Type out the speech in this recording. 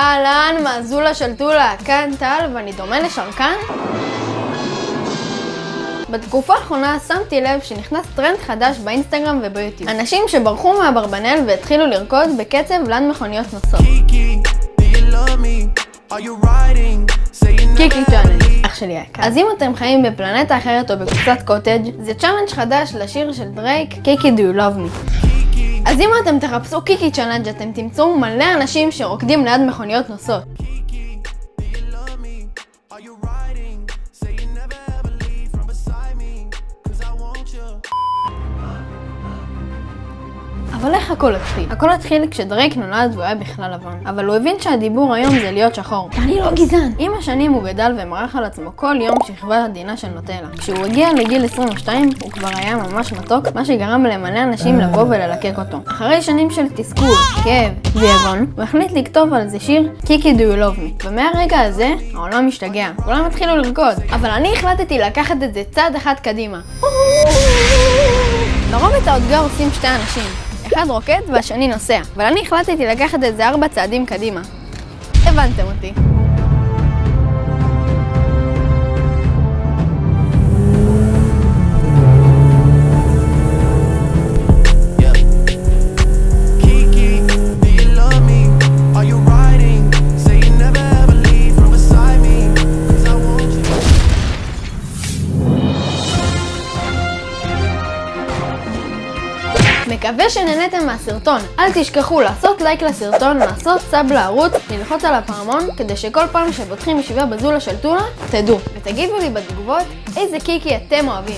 אהלן, מאזולה של טולה, כאן טל, ואני דומה לשרקן? בתקופה האחרונה שמתי לב שנכנס טרנד חדש באינסטגרם וביוטיוב. אנשים שברחו מאברבנל והתחילו לרקוד בקצב ליד מכוניות נוסעות. קיקי צ'אנל, אח שלי היקר. אז אם אתם חיים בפלנטה אחרת או בקופסת קוטג', זה challenge חדש לשיר של דרייק, קיקי do you love me. אז אם אתם תחפשו קיקי challenge אתם תמצאו מלא אנשים שרוקדים ליד מכוניות נוסעות. אבל איך הכל התחיל? הכל התחיל כשדרייק נולד והוא היה בכלל לבן. אבל הוא הבין שהדיבור היום זה להיות שחור. אני לא גזען! עם השנים הוא גדל ומרח על עצמו כל יום שכבה עדינה של נוטלה. כשהוא הגיע לגיל 22 הוא כבר היה ממש מתוק, מה שגרם למלא אנשים לבוא וללקק אותו. אחרי שנים של תסכול, כאב ויגון, הוא החליט לכתוב על זה שיר קיקי do you love me. ומהרגע הזה העולם השתגע. כולם התחילו לרקוד. אבל אני החלטתי לקחת את זה צעד אחד קדימה. לרוב את האותגר עושים שתי אנשים. אחד רוקד והשני נוסע, אבל אני החלטתי לקחת את זה ארבע צעדים קדימה. הבנתם אותי. מקווה שנהניתם מהסרטון. אל תשכחו לעשות לייק לסרטון, לעשות סאב לערוץ, ללחוץ על הפעמון, כדי שכל פעם שפותחים ישיבה בזולה של טונה, תדעו. ותגידו לי בתגובות איזה קיקי אתם אוהבים.